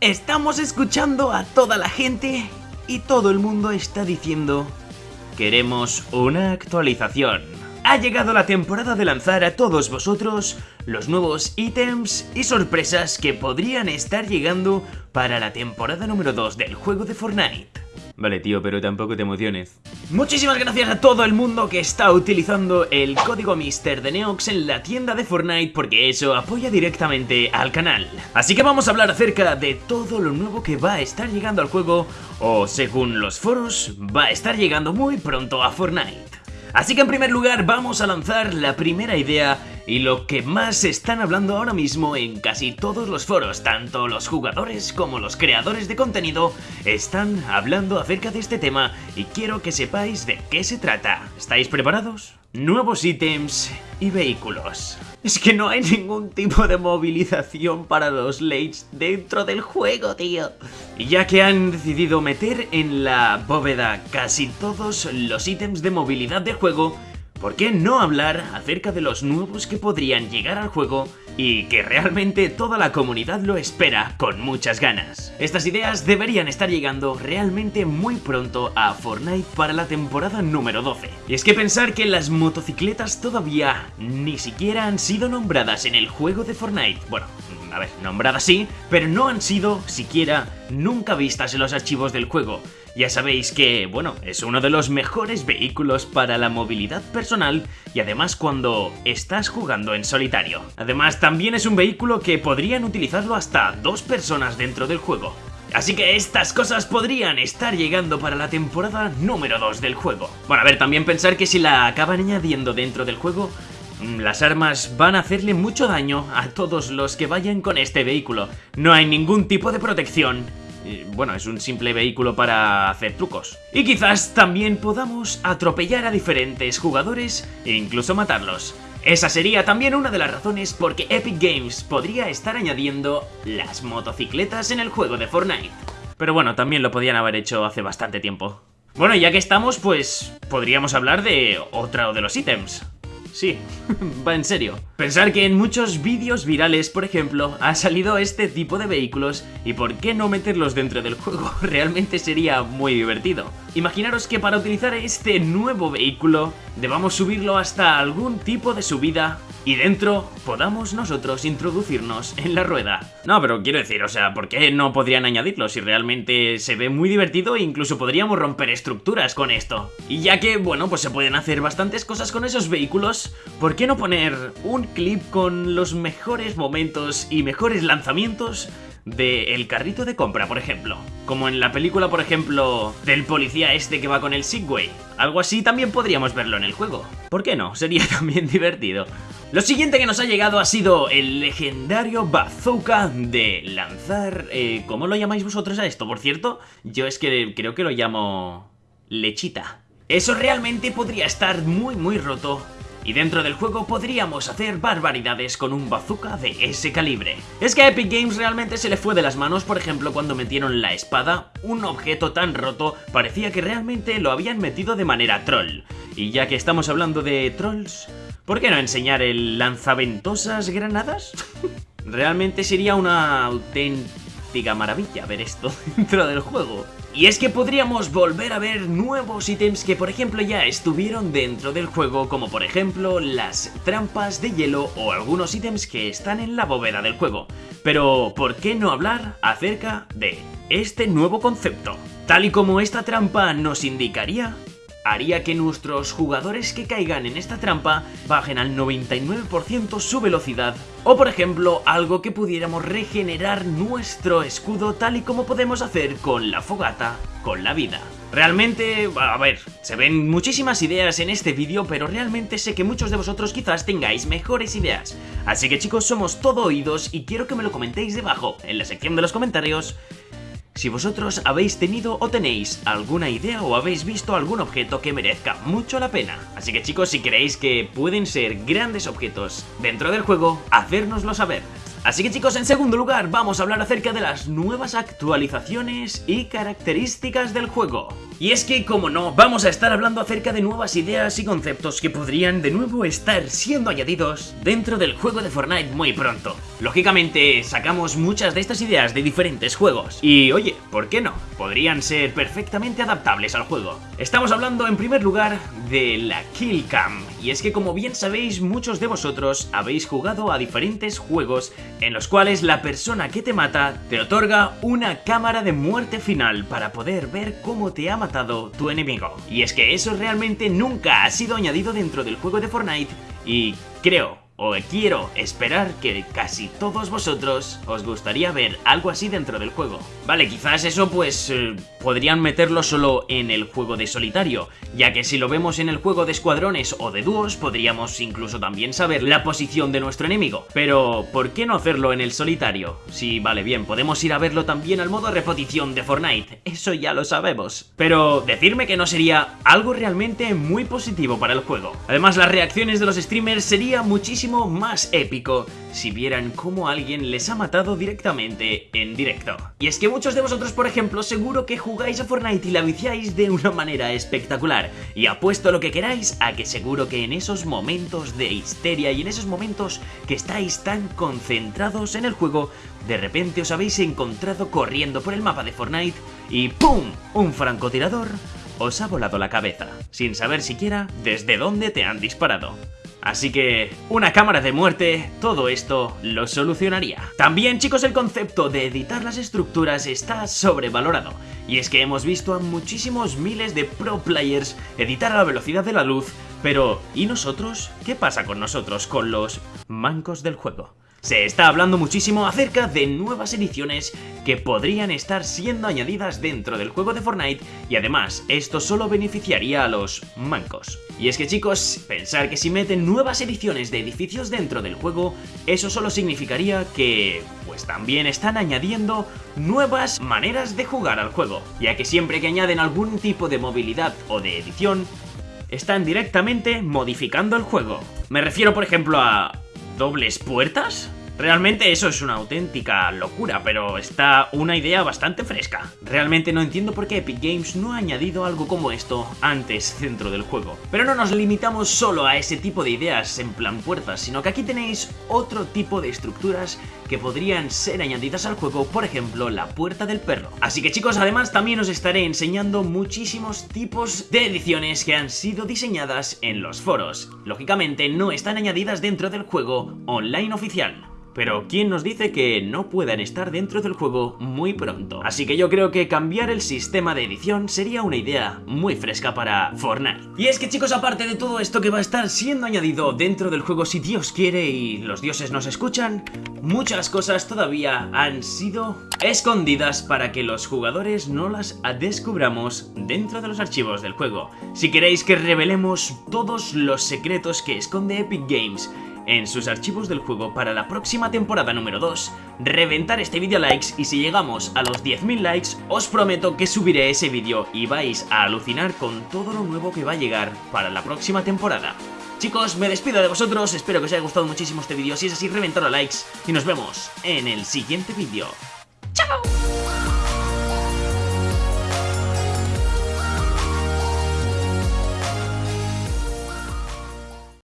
Estamos escuchando a toda la gente y todo el mundo está diciendo Queremos una actualización. Ha llegado la temporada de lanzar a todos vosotros los nuevos ítems y sorpresas que podrían estar llegando para la temporada número 2 del juego de Fortnite. Vale, tío, pero tampoco te emociones. Muchísimas gracias a todo el mundo que está utilizando el código Mister de Neox en la tienda de Fortnite porque eso apoya directamente al canal. Así que vamos a hablar acerca de todo lo nuevo que va a estar llegando al juego o, según los foros, va a estar llegando muy pronto a Fortnite. Así que en primer lugar vamos a lanzar la primera idea y lo que más están hablando ahora mismo en casi todos los foros, tanto los jugadores como los creadores de contenido, están hablando acerca de este tema y quiero que sepáis de qué se trata. ¿Estáis preparados? Nuevos ítems y vehículos. Es que no hay ningún tipo de movilización para los Lates dentro del juego, tío. Y ya que han decidido meter en la bóveda casi todos los ítems de movilidad del juego, ¿por qué no hablar acerca de los nuevos que podrían llegar al juego y que realmente toda la comunidad lo espera con muchas ganas? Estas ideas deberían estar llegando realmente muy pronto a Fortnite para la temporada número 12. Y es que pensar que las motocicletas todavía ni siquiera han sido nombradas en el juego de Fortnite, bueno, a ver, nombradas sí, pero no han sido siquiera nunca vistas en los archivos del juego. Ya sabéis que, bueno, es uno de los mejores vehículos para la movilidad personal y además cuando estás jugando en solitario. Además también es un vehículo que podrían utilizarlo hasta dos personas dentro del juego. Así que estas cosas podrían estar llegando para la temporada número 2 del juego. Bueno, a ver, también pensar que si la acaban añadiendo dentro del juego, las armas van a hacerle mucho daño a todos los que vayan con este vehículo. No hay ningún tipo de protección bueno, es un simple vehículo para hacer trucos. Y quizás también podamos atropellar a diferentes jugadores e incluso matarlos. Esa sería también una de las razones por que Epic Games podría estar añadiendo las motocicletas en el juego de Fortnite. Pero bueno, también lo podían haber hecho hace bastante tiempo. Bueno, ya que estamos, pues podríamos hablar de otro de los ítems. Sí, va en serio. Pensar que en muchos vídeos virales, por ejemplo, ha salido este tipo de vehículos y por qué no meterlos dentro del juego, realmente sería muy divertido. Imaginaros que para utilizar este nuevo vehículo debamos subirlo hasta algún tipo de subida y dentro podamos nosotros introducirnos en la rueda. No, pero quiero decir, o sea, ¿por qué no podrían añadirlo si realmente se ve muy divertido e incluso podríamos romper estructuras con esto? Y ya que, bueno, pues se pueden hacer bastantes cosas con esos vehículos, ¿por qué no poner un clip con los mejores momentos y mejores lanzamientos del el carrito de compra, por ejemplo. Como en la película, por ejemplo, del policía este que va con el Segway. Algo así también podríamos verlo en el juego. ¿Por qué no? Sería también divertido. Lo siguiente que nos ha llegado ha sido el legendario bazooka de lanzar... Eh, ¿Cómo lo llamáis vosotros a esto, por cierto? Yo es que creo que lo llamo... lechita. Eso realmente podría estar muy muy roto y dentro del juego podríamos hacer barbaridades con un bazooka de ese calibre. Es que a Epic Games realmente se le fue de las manos, por ejemplo, cuando metieron la espada, un objeto tan roto parecía que realmente lo habían metido de manera troll. Y ya que estamos hablando de trolls, ¿por qué no enseñar el lanzaventosas granadas? realmente sería una auténtica maravilla ver esto dentro del juego. Y es que podríamos volver a ver nuevos ítems que por ejemplo ya estuvieron dentro del juego como por ejemplo las trampas de hielo o algunos ítems que están en la bóveda del juego. Pero ¿por qué no hablar acerca de este nuevo concepto? Tal y como esta trampa nos indicaría, haría que nuestros jugadores que caigan en esta trampa bajen al 99% su velocidad o por ejemplo algo que pudiéramos regenerar nuestro escudo tal y como podemos hacer con la fogata, con la vida. Realmente, a ver, se ven muchísimas ideas en este vídeo, pero realmente sé que muchos de vosotros quizás tengáis mejores ideas. Así que chicos, somos todo oídos y quiero que me lo comentéis debajo, en la sección de los comentarios, si vosotros habéis tenido o tenéis alguna idea o habéis visto algún objeto que merezca mucho la pena. Así que chicos, si creéis que pueden ser grandes objetos dentro del juego, hacérnoslo saber. Así que chicos, en segundo lugar vamos a hablar acerca de las nuevas actualizaciones y características del juego. Y es que, como no, vamos a estar hablando acerca de nuevas ideas y conceptos que podrían de nuevo estar siendo añadidos dentro del juego de Fortnite muy pronto. Lógicamente, sacamos muchas de estas ideas de diferentes juegos. Y oye, ¿por qué no? Podrían ser perfectamente adaptables al juego. Estamos hablando en primer lugar de la Kill Cam. Y es que como bien sabéis, muchos de vosotros habéis jugado a diferentes juegos en los cuales la persona que te mata te otorga una cámara de muerte final para poder ver cómo te ha matado tu enemigo. Y es que eso realmente nunca ha sido añadido dentro del juego de Fortnite y creo o quiero esperar que casi todos vosotros os gustaría ver algo así dentro del juego. Vale, quizás eso pues eh, podrían meterlo solo en el juego de solitario, ya que si lo vemos en el juego de escuadrones o de dúos podríamos incluso también saber la posición de nuestro enemigo. Pero, ¿por qué no hacerlo en el solitario? Sí, vale, bien, podemos ir a verlo también al modo repetición de Fortnite, eso ya lo sabemos. Pero, decirme que no sería algo realmente muy positivo para el juego. Además, las reacciones de los streamers sería muchísimo más épico si vieran cómo alguien les ha matado directamente en directo. Y es que muchos de vosotros, por ejemplo, seguro que a Fortnite y la viciáis de una manera espectacular. Y apuesto lo que queráis a que seguro que en esos momentos de histeria y en esos momentos que estáis tan concentrados en el juego, de repente os habéis encontrado corriendo por el mapa de Fortnite y ¡pum! Un francotirador os ha volado la cabeza, sin saber siquiera desde dónde te han disparado. Así que una cámara de muerte, todo esto lo solucionaría. También chicos el concepto de editar las estructuras está sobrevalorado. Y es que hemos visto a muchísimos miles de pro players editar a la velocidad de la luz, pero ¿y nosotros? ¿Qué pasa con nosotros, con los mancos del juego? Se está hablando muchísimo acerca de nuevas ediciones que podrían estar siendo añadidas dentro del juego de Fortnite y además esto solo beneficiaría a los mancos. Y es que chicos, pensar que si meten nuevas ediciones de edificios dentro del juego, eso solo significaría que pues también están añadiendo nuevas maneras de jugar al juego, ya que siempre que añaden algún tipo de movilidad o de edición, están directamente modificando el juego. Me refiero por ejemplo a dobles puertas? Realmente eso es una auténtica locura, pero está una idea bastante fresca. Realmente no entiendo por qué Epic Games no ha añadido algo como esto antes dentro del juego. Pero no nos limitamos solo a ese tipo de ideas en plan puertas, sino que aquí tenéis otro tipo de estructuras que podrían ser añadidas al juego, por ejemplo, la puerta del perro. Así que chicos, además también os estaré enseñando muchísimos tipos de ediciones que han sido diseñadas en los foros. Lógicamente no están añadidas dentro del juego online oficial. Pero ¿quién nos dice que no puedan estar dentro del juego muy pronto? Así que yo creo que cambiar el sistema de edición sería una idea muy fresca para Fortnite. Y es que chicos, aparte de todo esto que va a estar siendo añadido dentro del juego si Dios quiere y los dioses nos escuchan, muchas cosas todavía han sido escondidas para que los jugadores no las descubramos dentro de los archivos del juego. Si queréis que revelemos todos los secretos que esconde Epic Games en sus archivos del juego para la próxima temporada número 2, reventar este vídeo likes y si llegamos a los 10.000 likes, os prometo que subiré ese vídeo y vais a alucinar con todo lo nuevo que va a llegar para la próxima temporada. Chicos, me despido de vosotros, espero que os haya gustado muchísimo este vídeo, si es así, reventar a likes y nos vemos en el siguiente vídeo. ¡Chao!